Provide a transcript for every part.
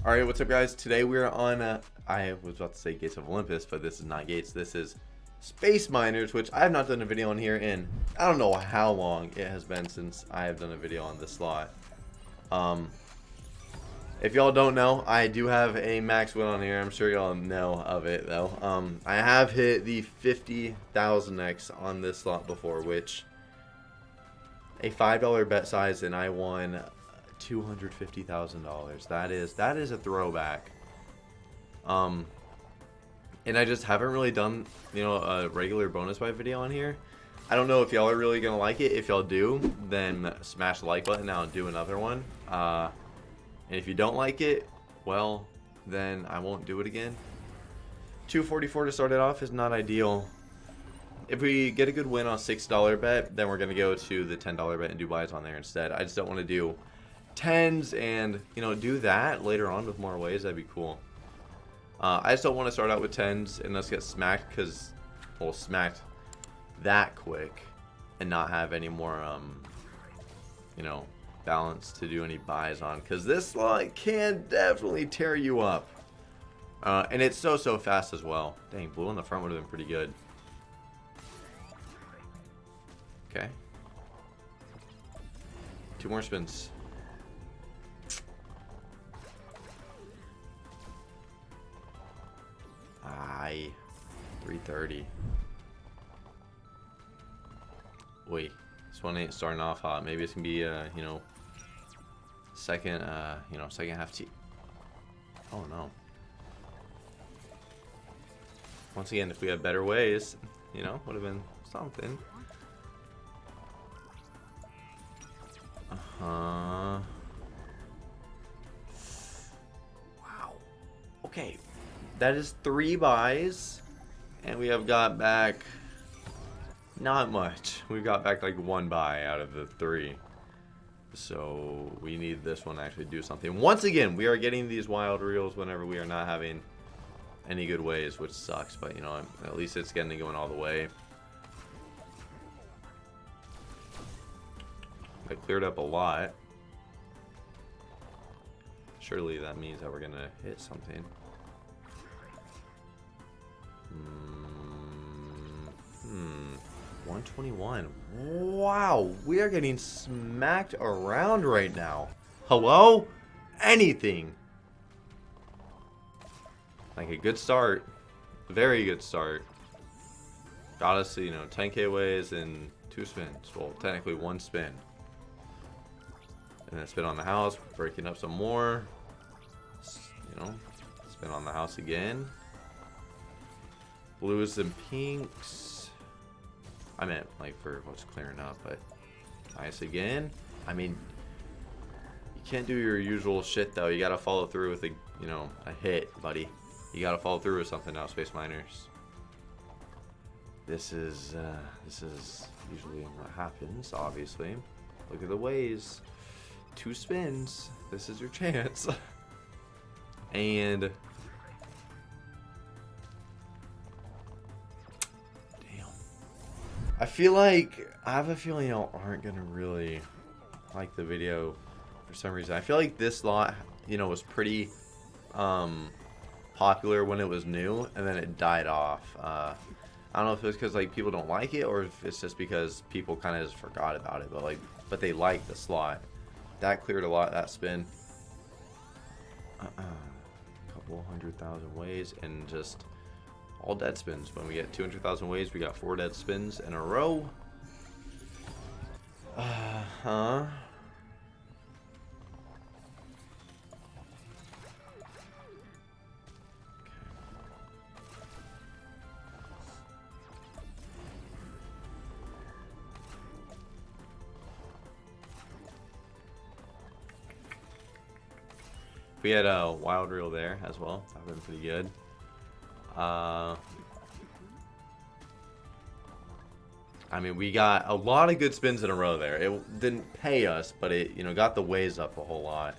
Alright, what's up guys? Today we're on, uh, I was about to say Gates of Olympus, but this is not Gates, this is Space Miners, which I have not done a video on here in, I don't know how long it has been since I have done a video on this slot. Um, if y'all don't know, I do have a max win on here, I'm sure y'all know of it though. Um, I have hit the 50,000x on this slot before, which, a $5 bet size and I won $250,000. That is that is a throwback. Um and I just haven't really done, you know, a regular bonus buy video on here. I don't know if y'all are really going to like it. If y'all do, then smash the like button. I'll do another one. Uh, and if you don't like it, well, then I won't do it again. 244 to start it off is not ideal. If we get a good win on $6 bet, then we're going to go to the $10 bet and do buys on there instead. I just don't want to do tens and, you know, do that later on with more ways. That'd be cool. Uh, I just don't want to start out with tens and let's get smacked because, well, smacked that quick and not have any more, um, you know, balance to do any buys on because this slot can definitely tear you up. Uh, and it's so, so fast as well. Dang, blue on the front would have been pretty good. Okay. Two more spins. Aye. 330. Wait. This one ain't starting off hot. Maybe it's gonna be, uh, you know, second, uh, you know, second half T. Oh no. Once again, if we had better ways, you know, would have been something. Uh-huh. Wow. Okay, that is three buys. And we have got back not much. We've got back like one buy out of the three. So we need this one to actually do something. Once again, we are getting these wild reels whenever we are not having any good ways, which sucks. But, you know, at least it's getting going all the way. I cleared up a lot. Surely that means that we're going to hit something. Hmm. 121. Wow, we are getting smacked around right now. Hello? Anything. Like a good start. Very good start. Got us, you know, 10k ways and two spins. Well, technically one spin. And then spin on the house, breaking up some more. You know, spin on the house again. Blues and pinks. I meant like for what's clearing up, but nice again. I mean, you can't do your usual shit though. You gotta follow through with a, you know, a hit, buddy. You gotta follow through with something now, Space Miners. This is, uh, this is usually what happens, obviously. Look at the ways. Two spins. This is your chance. and I feel like I have a feeling y'all aren't gonna really like the video for some reason. I feel like this lot, you know, was pretty um, popular when it was new, and then it died off. Uh, I don't know if it's because like people don't like it, or if it's just because people kind of just forgot about it. But like, but they like the slot. That cleared a lot. That spin. Uh -uh. Couple hundred thousand ways, and just all dead spins. When we get 200,000 waves, we got four dead spins in a row. Uh-huh. we had a wild reel there as well, that would been pretty good. Uh, I mean, we got a lot of good spins in a row there. It didn't pay us, but it, you know, got the ways up a whole lot.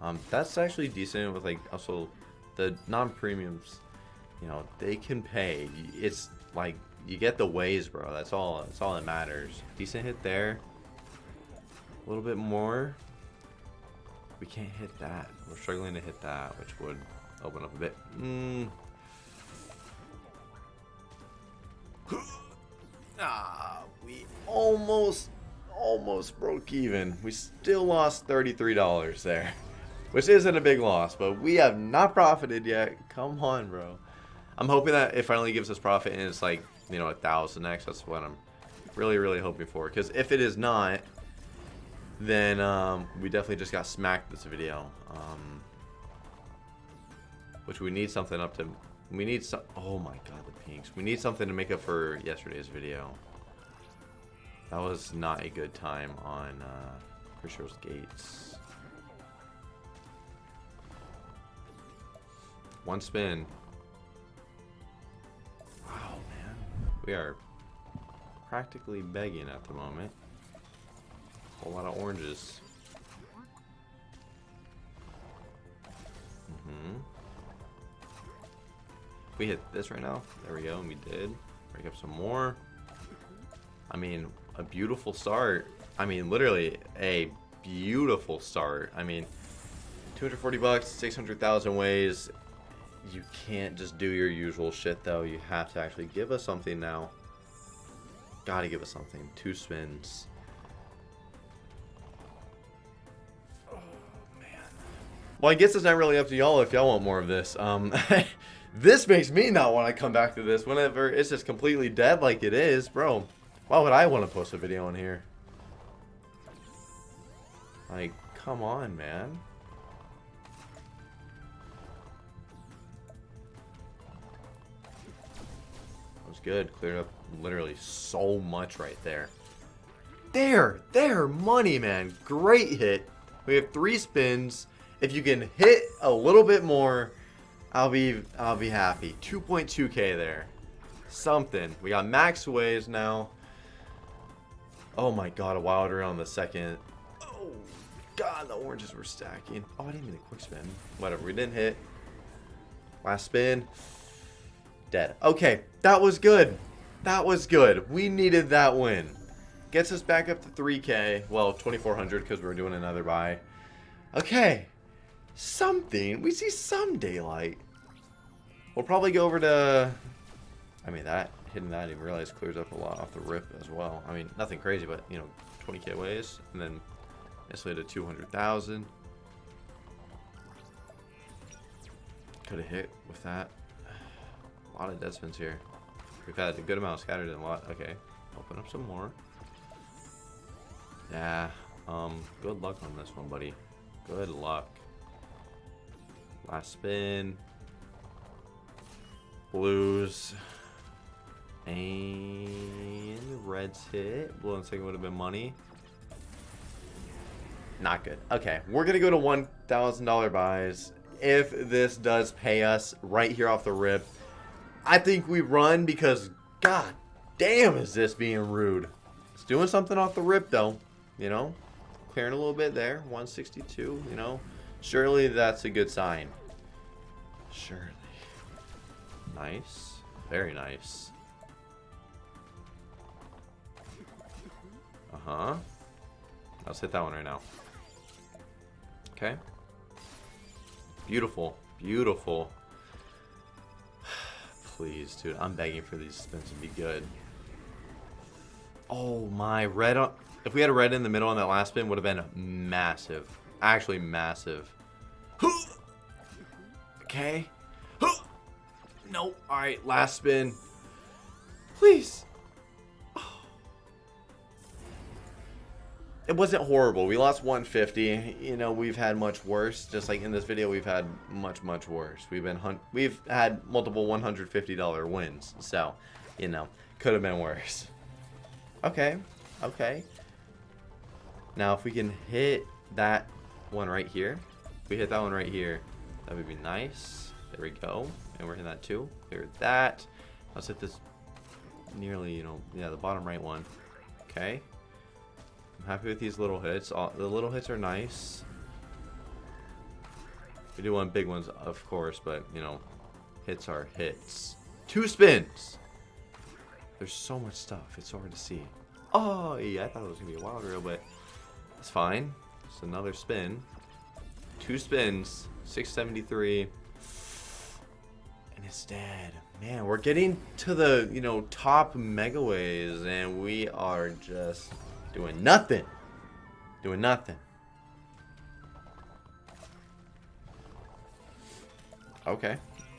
Um, that's actually decent with, like, also the non-premiums, you know, they can pay. It's, like, you get the ways, bro. That's all, that's all that matters. Decent hit there. A little bit more. We can't hit that. We're struggling to hit that, which would open up a bit. Mm. ah, we almost, almost broke even. We still lost $33 there. Which isn't a big loss, but we have not profited yet. Come on, bro. I'm hoping that it finally gives us profit and it's like, you know, a thousand X. That's what I'm really, really hoping for. Because if it is not, then um, we definitely just got smacked this video. Um, which we need something up to... We need some... Oh my god, the pinks. We need something to make up for yesterday's video. That was not a good time on uh, Crucial's Gates. One spin. Wow, man. We are practically begging at the moment. A whole lot of oranges. Mm-hmm. We hit this right now. There we go, and we did. Break up some more. I mean, a beautiful start. I mean, literally a beautiful start. I mean, 240 bucks, 600,000 ways. You can't just do your usual shit, though. You have to actually give us something now. Gotta give us something. Two spins. Oh, man. Well, I guess it's not really up to y'all if y'all want more of this. Um, this makes me not want to come back to this whenever it's just completely dead like it is. Bro, why would I want to post a video on here? Like, come on, man. That was good. Cleared up literally so much right there. There! There! Money, man. Great hit. We have three spins. If you can hit a little bit more, I'll be I'll be happy. 2.2k there. Something. We got max ways now. Oh my god, a wilder on the second. Oh god, the oranges were stacking. Oh, I didn't mean a quick spin. Whatever, we didn't hit. Last spin. Dead. Okay, that was good. That was good. We needed that win. Gets us back up to 3k. Well, 2400 because we're doing another buy. Okay. Something. We see some daylight. We'll probably go over to... I mean, that hitting that, I didn't realize clears up a lot off the rip as well. I mean, nothing crazy, but, you know, 20k ways. And then instantly to 200,000. Could have hit with that. A lot of dead spins here. We've had a good amount scattered in a lot. Okay. Open up some more. Yeah. Um, good luck on this one, buddy. Good luck. Last spin. Blues. And reds hit. Blue and second would have been money. Not good. Okay, we're going to go to $1,000 buys. If this does pay us right here off the rip, I think we run because, god damn, is this being rude. It's doing something off the rip, though. You know, clearing a little bit there. 162, you know. Surely that's a good sign. Surely. Nice. Very nice. Uh-huh. Let's hit that one right now. Okay. Beautiful. Beautiful please, dude. I'm begging for these spins to be good. Oh my, red on... If we had a red in the middle on that last spin, would have been massive. Actually massive. Okay. Nope. Alright, last spin. Please. it wasn't horrible. We lost 150. You know, we've had much worse. Just like in this video, we've had much, much worse. We've been hunt we've had multiple $150 wins. So, you know, could have been worse. Okay. Okay. Now, if we can hit that one right here, if we hit that one right here, that would be nice. There we go. And we're hitting that too. Clear that. Let's hit this nearly, you know, yeah, the bottom right one. Okay. I'm happy with these little hits. All, the little hits are nice. We do want big ones, of course, but, you know, hits are hits. Two spins! There's so much stuff. It's so hard to see. Oh, yeah, I thought it was going to be a wild reel, but it's fine. It's another spin. Two spins. 673. And it's dead. Man, we're getting to the, you know, top megaways, and we are just doing nothing. Doing nothing. Okay.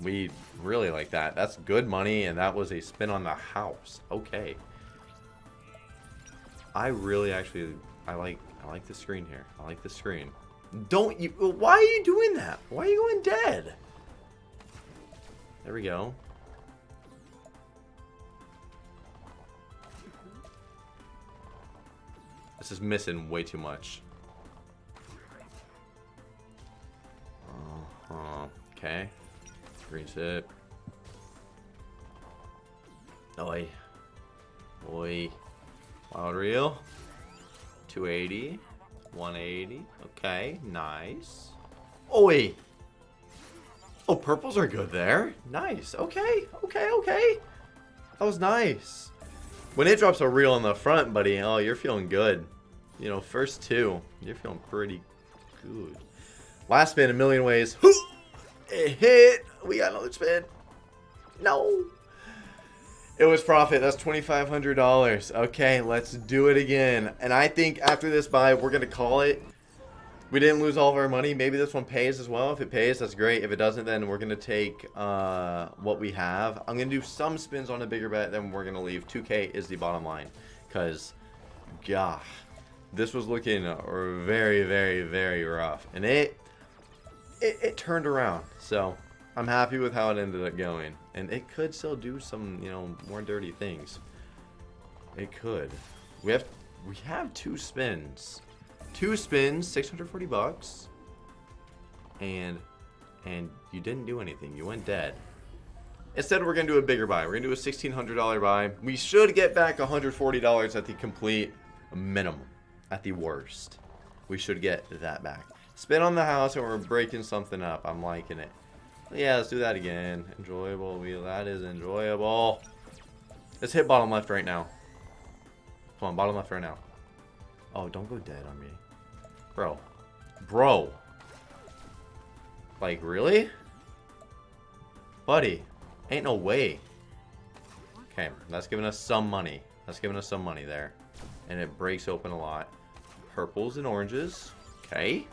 We really like that. That's good money, and that was a spin on the house. Okay. I really actually, I like, I like the screen here. I like the screen. Don't you, why are you doing that? Why are you going dead? There we go. This is missing way too much. Uh -huh. Okay. Green tip. Oi. Oi. Wild reel. 280. 180. Okay, nice. Oi. Oh, purples are good there. Nice. Okay, okay, okay. That was nice. When it drops a reel in the front, buddy, oh, you're feeling good. You know, first two, you're feeling pretty good. Last spin, a million ways. It hit. We got another spin. No. It was profit. That's $2,500. Okay, let's do it again. And I think after this buy, we're going to call it. We didn't lose all of our money. Maybe this one pays as well. If it pays, that's great. If it doesn't, then we're going to take uh, what we have. I'm going to do some spins on a bigger bet, then we're going to leave. 2K is the bottom line. Because, gosh, this was looking very, very, very rough. And it, it, it turned around. So, I'm happy with how it ended up going. And it could still do some, you know, more dirty things. It could. We have we have two spins. Two spins, 640 bucks. And and you didn't do anything. You went dead. Instead, we're going to do a bigger buy. We're going to do a $1,600 buy. We should get back $140 at the complete minimum. At the worst. We should get that back. Spin on the house and we're breaking something up. I'm liking it. Yeah, let's do that again. Enjoyable wheel. That is enjoyable. Let's hit bottom left right now. Come on, bottom left right now. Oh, don't go dead on me. Bro. Bro. Like, really? Buddy. Ain't no way. Okay, that's giving us some money. That's giving us some money there. And it breaks open a lot. Purples and oranges. Okay.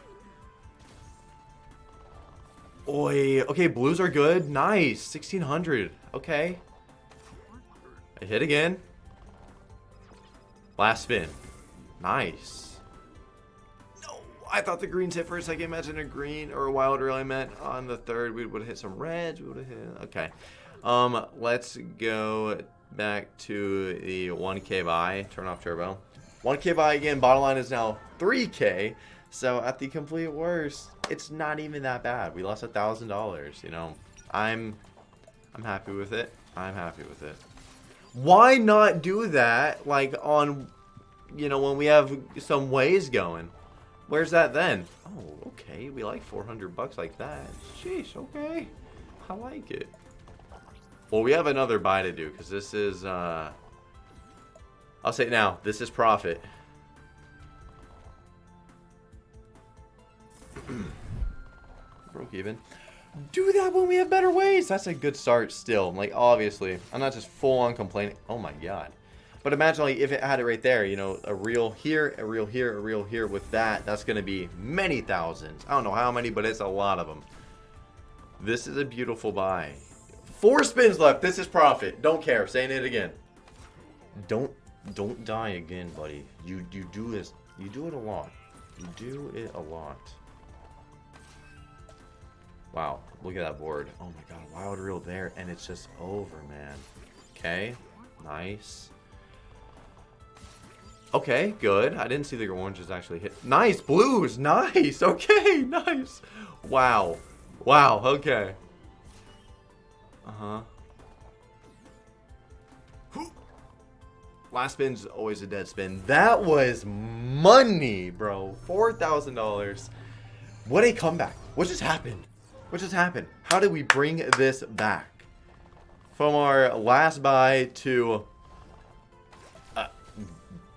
Oi. Okay, blues are good. Nice. 1600. Okay. I hit again. Last spin. Nice. I thought the greens hit for a second. Imagine a green or a wild really meant on the third. We would have hit some reds. We would have hit. Okay. Um, let's go back to the 1K buy. Turn off turbo. 1K buy again. Bottom line is now 3K. So at the complete worst, it's not even that bad. We lost a thousand dollars. You know, I'm, I'm happy with it. I'm happy with it. Why not do that like on, you know, when we have some ways going? Where's that then? Oh, okay. We like 400 bucks like that. Sheesh, okay. I like it. Well, we have another buy to do because this is, uh, I'll say it now, this is profit. Broke even. Do that when we have better ways. That's a good start still. Like, obviously. I'm not just full on complaining. Oh my god. But imagine like if it had it right there, you know, a reel here, a reel here, a reel here with that, that's going to be many thousands. I don't know how many, but it's a lot of them. This is a beautiful buy. Four spins left. This is profit. Don't care. Saying it again. Don't don't die again, buddy. You you do this. You do it a lot. You do it a lot. Wow, look at that board. Oh my god, wild reel there, and it's just over, man. Okay, nice. Okay, good. I didn't see the oranges actually hit. Nice, blues, nice. Okay, nice. Wow, wow. Okay. Uh huh. Last spin's always a dead spin. That was money, bro. Four thousand dollars. What a comeback! What just happened? What just happened? How did we bring this back? From our last buy to,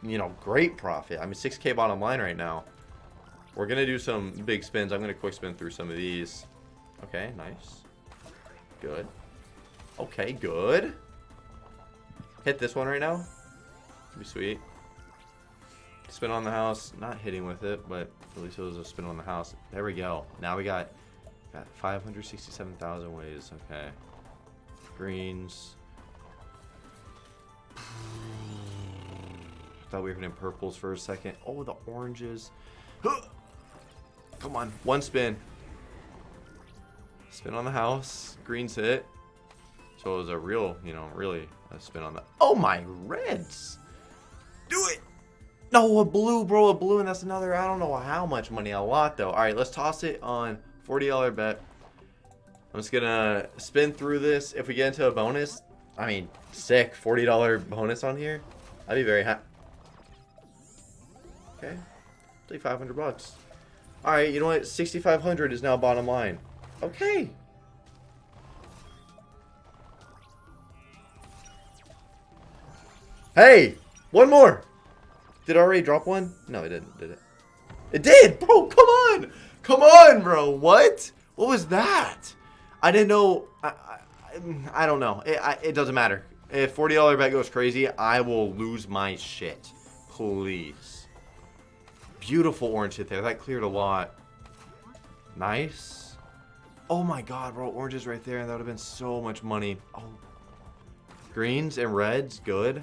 you know, great profit. I mean, 6K bottom line right now. We're going to do some big spins. I'm going to quick spin through some of these. Okay, nice. Good. Okay, good. Hit this one right now. Be sweet. Spin on the house. Not hitting with it, but at least it was a spin on the house. There we go. Now we got, got 567,000 ways. Okay. Greens. Thought we were hitting purples for a second. Oh, the oranges. Come on. One spin. Spin on the house. Greens hit. So it was a real, you know, really a spin on the... Oh, my reds. Do it. No, a blue, bro. A blue, and that's another... I don't know how much money I want, though. All right, let's toss it on $40 bet. I'm just going to spin through this. If we get into a bonus, I mean, sick. $40 bonus on here. I'd be very happy. Okay. Take 500 bucks. Alright, you know what? 6,500 is now bottom line. Okay. Hey! One more! Did I already drop one? No, it didn't, did it? It did! Bro, come on! Come on, bro! What? What was that? I didn't know... I, I, I don't know. It, I, it doesn't matter. If $40 bet goes crazy, I will lose my shit. Please. Beautiful orange hit there. That cleared a lot. Nice. Oh my god, bro. Oranges right there. And that would have been so much money. Oh. Greens and reds. Good.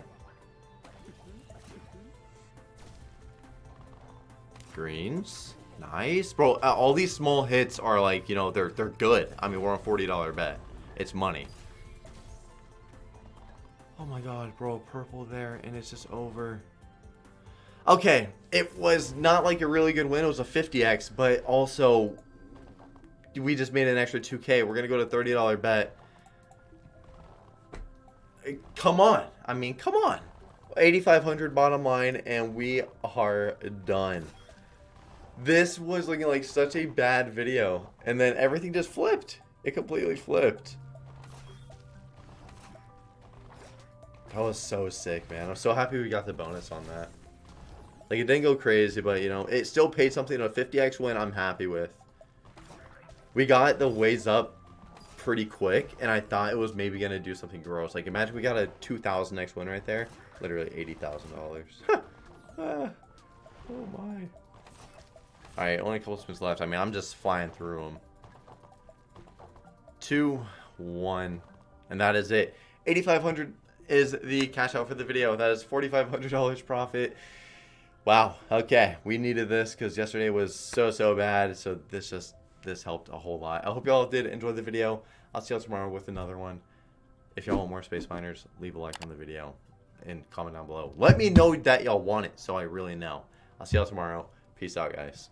Greens. Nice. Bro, all these small hits are like, you know, they're they're good. I mean, we're on $40 bet. It's money. Oh my god, bro. Purple there, and it's just over. Okay, it was not like a really good win. It was a 50x, but also we just made an extra 2k. We're going to go to $30 bet. Come on. I mean, come on. 8,500 bottom line, and we are done. This was looking like such a bad video, and then everything just flipped. It completely flipped. That was so sick, man. I'm so happy we got the bonus on that. Like, it didn't go crazy, but, you know, it still paid something. A 50x win I'm happy with. We got the ways up pretty quick, and I thought it was maybe going to do something gross. Like, imagine we got a 2,000x win right there. Literally $80,000. ah, oh, my. Alright, only a couple spins left. I mean, I'm just flying through them. Two, one, and that is it. 8,500 is the cash out for the video. That is $4,500 profit. Wow. Okay. We needed this because yesterday was so, so bad. So this just, this helped a whole lot. I hope y'all did enjoy the video. I'll see y'all tomorrow with another one. If y'all want more Space Miners, leave a like on the video and comment down below. Let me know that y'all want it so I really know. I'll see y'all tomorrow. Peace out, guys.